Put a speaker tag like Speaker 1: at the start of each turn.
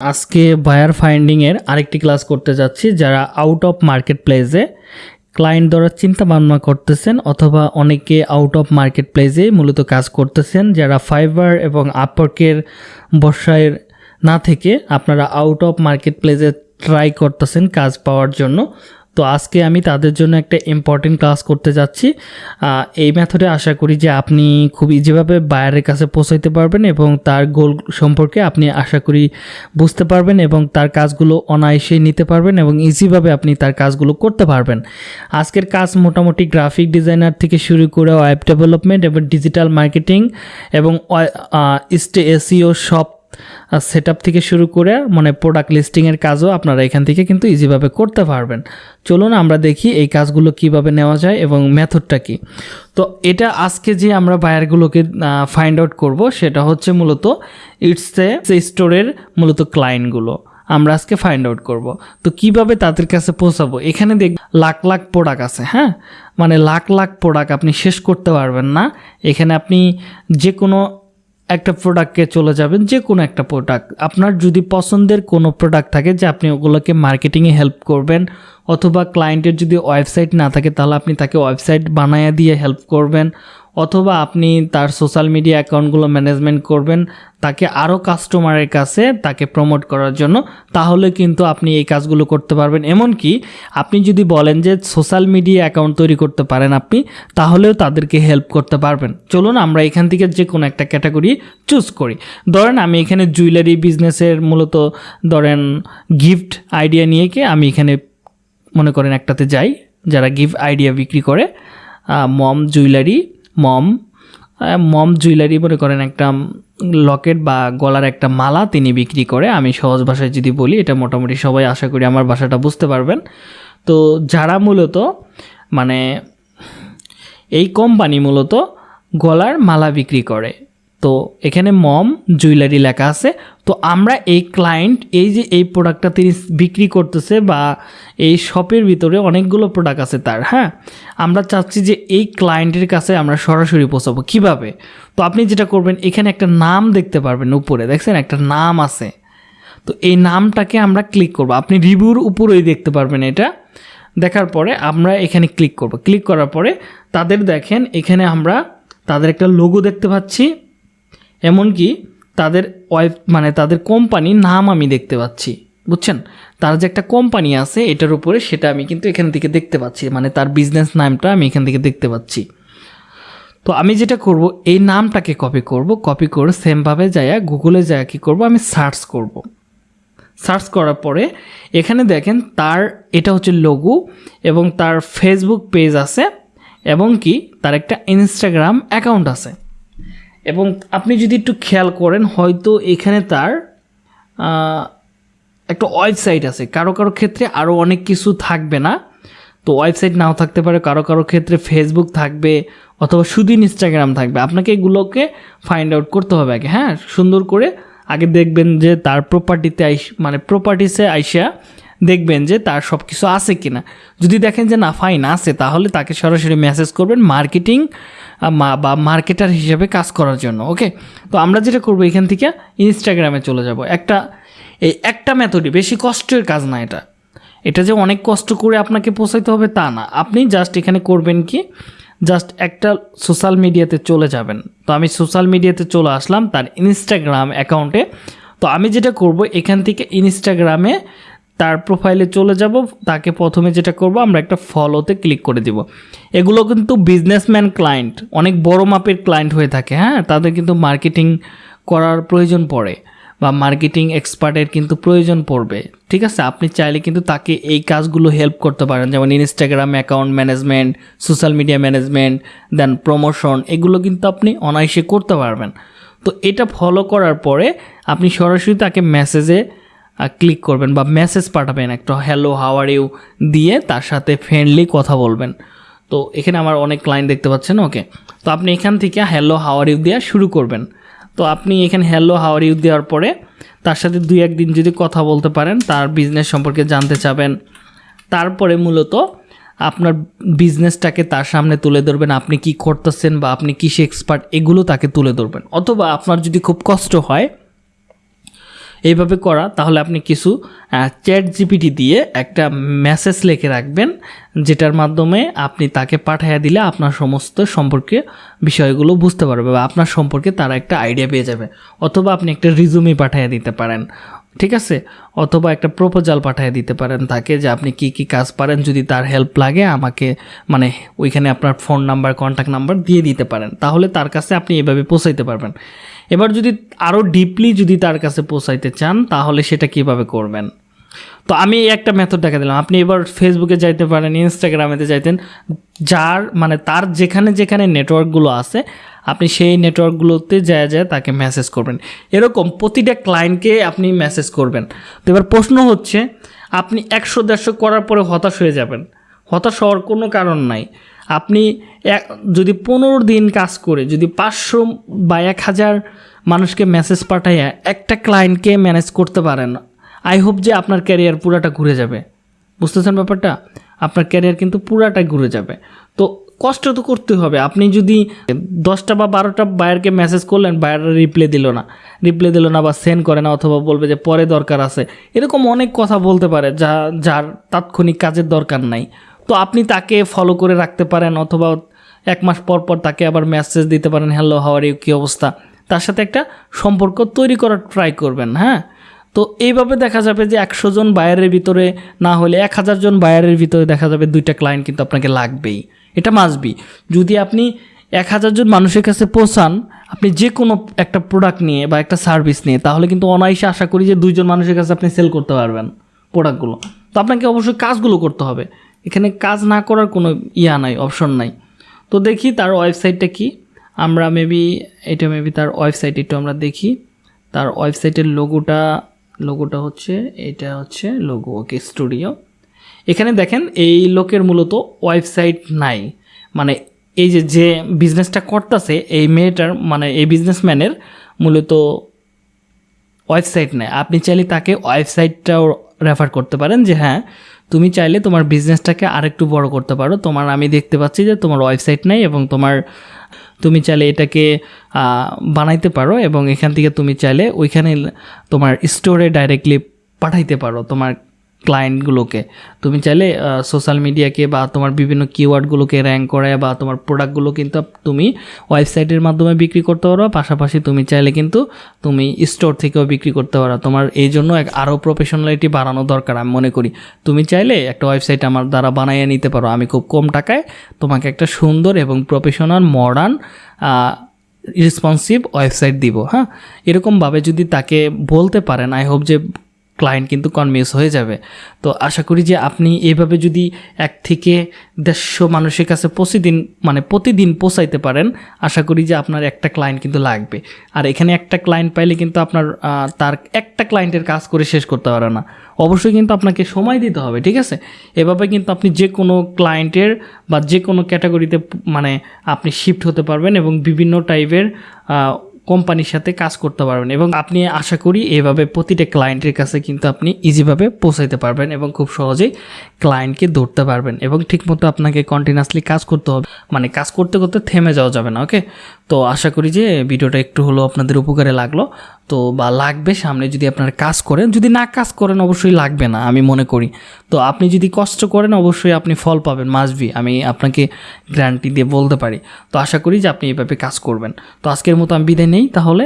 Speaker 1: আজকে বায়ার ফাইন্ডিংয়ের আরেকটি ক্লাস করতে যাচ্ছি, যারা আউট অফ মার্কেট প্লেসে ক্লায়েন্ট ধরার চিন্তা ভাবনা করতেছেন অথবা অনেকে আউট অফ মার্কেট প্লেসে মূলত কাজ করতেছেন, যারা ফাইবার এবং আপওয়ার্কের বর্ষায় না থেকে আপনারা আউট অফ মার্কেট প্লেসে ট্রাই করতেছেন কাজ পাওয়ার জন্য। তো আজকে আমি তাদের জন্য একটা ইম্পর্টেন্ট ক্লাস করতে যাচ্ছি। এই মেথডে আশা করি যে আপনি খুব ইজিভাবে বায়ারের কাছে পৌঁছাইতে পারবেন এবং তার গোল সম্পর্কে আপনি আশা করি বুঝতে পারবেন এবং তার কাজগুলো অনায়াসে নিতে পারবেন এবং ইজিভাবে আপনি তার কাজগুলো করতে পারবেন। আজকের কাজ মোটামুটি গ্রাফিক ডিজাইনার থেকে শুরু করে ওয়েব ডেভেলপমেন্ট এবং ডিজিটাল মার্কেটিং এবং এসিও শপ সেট থেকে শুরু করে মানে প্রোডাক্ট লিস্টিংয়ের কাজও আপনারা এখান থেকে কিন্তু ইজিভাবে করতে পারবেন। চলুন আমরা দেখি এই কাজগুলো কীভাবে নেওয়া যায় এবং মেথডটা কি। তো এটা আজকে যে আমরা বায়ারগুলোকে ফাইন্ড আউট করব, সেটা হচ্ছে মূলত ইটস এ স্টোরের মূলত ক্লায়েন্টগুলো আমরা আজকে ফাইন্ড আউট করব। তো কীভাবে তাদের কাছে পৌঁছাবো? এখানে দেখ, লাখ লাখ প্রোডাক্ট আছে হ্যাঁ? মানে লাখ লাখ প্রোডাক্ট আপনি শেষ করতে পারবেন না। এখানে আপনি যে কোনো একটা প্রোডাক্টকে চলে যাবেন যে কোনো একটা প্রোডাক্ট আপনার যদি পছন্দের কোনো প্রোডাক্ট থাকে যে আপনি ওগুলোকে মার্কেটিংয়ে হেল্প করবেন, অথবা ক্লায়েন্টের যদি ওয়েবসাইট না থাকে, তাহলে আপনি তাকে ওয়েবসাইট বানায় দিয়ে হেল্প করবেন। অথবা আপনি তার সোশ্যাল মিডিয়া অ্যাকাউন্টগুলো ম্যানেজমেন্ট করবেন, তাকে আরও কাস্টমারের কাছে তাকে প্রমোট করার জন্য, তাহলে কিন্তু আপনি এই কাজগুলো করতে পারবেন। এমনকি আপনি যদি বলেন যে সোশ্যাল মিডিয়া অ্যাকাউন্ট তৈরি করতে পারেন আপনি, তাহলেও তাদেরকে হেল্প করতে পারবেন। চলুন আমরা এখান থেকে যে কোনো একটা ক্যাটাগরি চুজ করি। ধরেন আমি এখানে জুয়েলারি বিজনেসের মূলত ধরেন গিফট আইডিয়া নিয়ে কি আমি এখানে মনে করেন একটাতে যাই, যারা গিফট আইডিয়া বিক্রি করে মম জুয়েলারি মম মম জুয়েলারি মনে করেন একটা লকেট বা গলার একটা মালা তিনি বিক্রি করে। আমি সহজ ভাষায় যদি বলি, এটা মোটামুটি সবাই আশা করি আমার ভাষাটা বুঝতে পারবেন। তো যারা মূলত মানে এই কোম্পানি মূলত গলার মালা বিক্রি করে। তো এখানে মম, জুয়েলারি লেখা আছে। তো আমরা এই ক্লায়েন্ট এই যে এই প্রোডাক্টটা তিনি বিক্রি করতেছে বা এই শপের ভিতরে অনেকগুলো প্রোডাক্ট আছে তার হ্যাঁ? আমরা চাচ্ছি যে এই ক্লায়েন্টের কাছে আমরা সরাসরি পৌঁছাবো। কীভাবে? তো আপনি যেটা করবেন, এখানে একটা নাম দেখতে পারবেন উপরে, দেখছেন? একটা নাম আছে। তো এই নামটাকে আমরা ক্লিক করব। আপনি রিভিউর উপরেই দেখতে পারবেন এটা। দেখার পরে আমরা এখানে ক্লিক করব। ক্লিক করার পরে তাদের দেখেন, এখানে আমরা তাদের একটা লোগো দেখতে পাচ্ছি। এমনকি তাদের ওয়েব মানে তাদের কোম্পানির নাম আমি দেখতে পাচ্ছি। বুঝছেন? তার যে একটা কোম্পানি আছে, এটার উপরে সেটা আমি কিন্তু এখান থেকে দেখতে পাচ্ছি। মানে তার বিজনেস নামটা আমি এখান থেকে দেখতে পাচ্ছি। তো আমি যেটা করব, এই নামটাকে কপি করব। কপি করে সেমভাবে যাইয়া গুগলে যাইয়া কী করব? আমি সার্চ করব। সার্চ করার পরে এখানে দেখেন তার, এটা হচ্ছে লোগো এবং তার ফেসবুক পেজ আছে এবং কি, তার একটা ইনস্টাগ্রাম অ্যাকাউন্ট আছে। এবং আপনি যদি একটু খেয়াল করেন, হয়তো এখানে তার একটা ওয়েবসাইট আছে। কারও কারও ক্ষেত্রে আরও অনেক কিছু থাকবে না। তো ওয়েবসাইট নাও থাকতে পারে, কারও কারও ক্ষেত্রে ফেসবুক থাকবে অথবা শুধু ইনস্টাগ্রাম থাকবে। আপনাকে এগুলোকে ফাইন্ড আউট করতে হবে আগে। হ্যাঁ সুন্দর করে আগে দেখবেন যে তার প্রপার্টিতে আইস মানে প্রপার্টিসে আইসা দেখবেন যে তার সব কিছু আছে কি না যদি দেখেন যে না ফাইন আছে, তাহলে তাকে সরাসরি মেসেজ করবেন মার্কেটিং বা মার্কেটার হিসেবে কাজ করার জন্য ওকে তো আমরা যেটা করব এখান থেকে ইনস্টাগ্রামে চলে যাব। একটা, এই একটা মেথডই বেশি কষ্টের কাজ না এটা। এটা যে অনেক কষ্ট করে আপনাকে পৌঁছাইতে হবে তা না। আপনি জাস্ট এখানে করবেন কি? জাস্ট একটা সোশ্যাল মিডিয়াতে চলে যাবেন। তো আমি সোশ্যাল মিডিয়াতে চলে আসলাম তার ইনস্টাগ্রাম অ্যাকাউন্টে তো আমি যেটা করব এখান থেকে ইনস্টাগ্রামে তার প্রোফাইলে চলে যাব, তাকে প্রথমে যেটা করব, আমরা একটা ফলোতে ক্লিক করে দিব। এগুলো কিন্তু বিজনেসম্যান ক্লায়েন্ট অনেক বড় মাপের ক্লায়েন্ট হয়ে থাকে হ্যাঁ? তাদের কিন্তু মার্কেটিং করার প্রয়োজন পড়ে বা মার্কেটিং এক্সপার্টের কিন্তু প্রয়োজন পড়বে, ঠিক আছে? আপনি চাইলে কিন্তু তাকে এই কাজগুলো হেল্প করতে পারেন, যেমন Instagram account management social media management then promotion এগুলো কিন্তু আপনি অনায়াসে করতে পারবেন। তো এটা ফলো করার পরে আপনি সরাসরি তাকে মেসেজে ক্লিক করবেন বা মেসেজ পাঠাবেন একটা হ্যালো হাওয়ার ইউ দিয়ে তার সাথে ফ্রেন্ডলি কথা বলবেন। তো এখানে আমার অনেক ক্লায়েন্ট দেখতে পাচ্ছেন ওকে তো আপনি এখান থেকে হ্যালো হাওয়ার ইউ দেওয়া শুরু করবেন। তো আপনি এখানে হ্যালো হাওয়ার ইউ দেওয়ার পরে তার সাথে দুই একদিন যদি কথা বলতে পারেন, তার বিজনেস সম্পর্কে জানতে চাবেন। তারপরে মূলত আপনার বিজনেসটাকে তার সামনে তুলে ধরবেন, আপনি কি করতেছেন বা আপনি কিসে এক্সপার্ট এগুলো তাকে তুলে ধরবেন। অথবা আপনার যদি খুব কষ্ট হয় এইভাবে করা, তাহলে আপনি কিছু চ্যাট জিপিটি দিয়ে একটা মেসেজ লিখে রাখবেন, যেটার মাধ্যমে আপনি তাকে পাঠাইয়া দিলে আপনার সমস্ত সম্পর্কে বিষয়গুলো বুঝতে পারবে বা আপনার সম্পর্কে তারা একটা আইডিয়া পেয়ে যাবে। অথবা আপনি একটা রিজুমি পাঠাইয়া দিতে পারেন। ঠিক আছে? অথবা একটা প্রপোজাল পাঠিয়ে দিতে পারেন তাকে যে আপনি কি কি কাজ পারেন, যদি তার হেল্প লাগে, আমাকে মানে ওইখানে আপনার ফোন নাম্বার কন্ট্যাক্ট নাম্বার দিয়ে দিতে পারেন। তাহলে তার কাছে আপনি এভাবে পৌঁছাইতে পারবেন। এবার যদি আরও ডিপলি যদি তার কাছে পৌঁছাইতে চান, তাহলে সেটা কীভাবে করবেন? তো আমি একটা মেথড দেখা দিলাম। আপনি এবার ফেসবুকে যাইতে পারেন ইনস্টাগ্রামেতে যাইতেন। যার মানে তার যেখানে যেখানে নেটওয়ার্কগুলো আছে, আপনি সেই নেটওয়ার্কগুলোতে যায় যায় তাকে মেসেজ করবেন। এরকম প্রতিটা ক্লায়েন্টকে আপনি মেসেজ করবেন। তো এবার প্রশ্ন হচ্ছে, আপনি একশো দেড়শো করার পরে হতাশ হয়ে যাবেন। হতাশ হওয়ার কোনো কারণ নাই। আপনি এক, যদি পনেরো দিন কাজ করে, যদি পাঁচশো বা এক হাজার মানুষকে মেসেজ পাঠাইয়া একটা ক্লায়েন্টকে ম্যানেজ করতে পারেন আই হোপ যে আপনার ক্যারিয়ার পুরাটা ঘুরে যাবে। বুঝতেছেন ব্যাপারটা? আপনার ক্যারিয়ার কিন্তু পুরাটাই ঘুরে যাবে। তো কষ্ট তো করতে হবে। আপনি যদি দশটা বা বারোটা বায়ারকে মেসেজ করলেন বায়াররা রিপ্লে দিল না। রিপ্লে দিল না বা সেন্ড করে না, অথবা বলবে যে পরে দরকার আছে। এরকম অনেক কথা বলতে পারে যা, যার তাৎক্ষণিক কাজের দরকার নাই। তো আপনি তাকে ফলো করে রাখতে পারেন, অথবা এক মাস পর পর তাকে আবার মেসেজ দিতে পারেন হ্যালো হাওয়ার ইউ কী অবস্থা? তার সাথে একটা সম্পর্ক তৈরি করার ট্রাই করবেন হ্যাঁ? তো এইভাবে দেখা যাবে যে একশো জন বায়ারের ভিতরে না হলে এক হাজার জন বায়ারের ভিতরে দেখা যাবে দুইটা ক্লায়েন্ট কিন্তু আপনাকে লাগবেই। এটা মাসবি যদি আপনি এক হাজার জন মানুষের কাছে পৌঁছান, আপনি যে কোনো একটা প্রোডাক্ট নিয়ে বা একটা সার্ভিস নিয়ে, তাহলে কিন্তু অনায়াসে আশা করি যে দুইজন মানুষের কাছে আপনি সেল করতে পারবেন প্রোডাক্টগুলো তো আপনাকে অবশ্যই কাজগুলো করতে হবে। এখানে কাজ না করার কোনো ইয়া নাই অপশন নাই। তো দেখি তার ওয়েবসাইটটা কি? আমরা মেবি এটা মেবি তার ওয়েবসাইট একটু আমরা দেখি। তার ওয়েবসাইটের লোগোটা লোগোটা হচ্ছে, এটা হচ্ছে লোগো ওকে স্টুডিও এখানে দেখেন, এই লোকের মূলত ওয়েবসাইট নাই। মানে এই যে যে বিজনেসটা করতেছে, এই মেয়েটার মানে এই বিজনেসম্যানের মূলত ওয়েবসাইট নেই। আপনি চাইলে তাকে ওয়েবসাইটটাও রেফার করতে পারেন যে হ্যাঁ তুমি চাইলে তোমার বিজনেসটাকে আরেকটু বড় করতে পারো। তোমার, আমি দেখতে পাচ্ছি যে তোমার ওয়েবসাইট নেই এবং তোমার তুমি চাইলে এটাকে বানাইতে পারো এবং এখান থেকে তুমি চাইলে ওইখানে তোমার স্টোরে ডাইরেক্টলি পাঠাইতে পারো তোমার ক্লায়েন্টগুলোকে তুমি চাইলে সোশ্যাল মিডিয়াকে বা তোমার বিভিন্ন কিওয়ার্ডগুলোকে র্যাঙ্ক করায় বা তোমার প্রোডাক্টগুলো কিন্তু তুমি ওয়েবসাইটের মাধ্যমে বিক্রি করতে পারো। পাশাপাশি তুমি চাইলে কিন্তু তুমি স্টোর থেকেও বিক্রি করতে পারো। তোমার এই জন্য এক আরও প্রফেশনালিটি বাড়ানো দরকার আমি মনে করি। তুমি চাইলে একটা ওয়েবসাইট আমার দ্বারা বানাইয়ে নিতে পারো। আমি খুব কম টাকায় তোমাকে একটা সুন্দর এবং প্রফেশনাল মডার্ন রেসপন্সিভ ওয়েবসাইট দিব হ্যাঁ? এরকমভাবে যদি তাকে বলতে পারেন আই হোপ যে ক্লায়েন্ট কিন্তু কনভিন্স হয়ে যাবে। তো আশা করি যে আপনি এইভাবে যদি এক থেকে দেড়শো মানুষের কাছে প্রতিদিন মানে প্রতিদিন পৌঁছাইতে পারেন, আশা করি যে আপনার একটা ক্লায়েন্ট কিন্তু লাগবে। আর এখানে একটা ক্লায়েন্ট পাইলে কিন্তু আপনার তার একটা ক্লায়েন্টের কাজ করে শেষ করতে পারে না। অবশ্যই কিন্তু আপনাকে সময় দিতে হবে, ঠিক আছে? এভাবে কিন্তু আপনি যে কোনো ক্লায়েন্টের বা যে কোনো ক্যাটাগরিতে মানে আপনি শিফট হতে পারবেন এবং বিভিন্ন টাইপের কোম্পানির সাথে কাজ করতে পারবেন এবং আপনি আশা করি এভাবে প্রতিটা ক্লায়েন্টের কাছে কিন্তু আপনি ইজিভাবে পৌঁছাইতে পারবেন এবং খুব সহজেই ক্লায়েন্টকে ধরতে পারবেন এবং ঠিকমতো আপনাকে কন্টিনিউয়াসলি কাজ করতে হবে। মানে কাজ করতে করতে থেমে যাওয়া যাবে না ওকে তো আশা করি যে ভিডিওটা একটু হলেও আপনাদের উপকারে লাগল। তো বা লাগবে সামনে যদি আপনারা কাজ করেন, যদি না কাজ করেন অবশ্যই লাগবে না, আমি মনে করি। তো আপনি যদি কষ্ট করেন, অবশ্যই আপনি ফল পাবেন মাসবি আমি আপনাকে গ্যারান্টি দিয়ে বলতে পারি। তো আশা করি যে আপনি এভাবে কাজ করবেন। তো আজকের মতো আমি বিদায় নেই তাহলে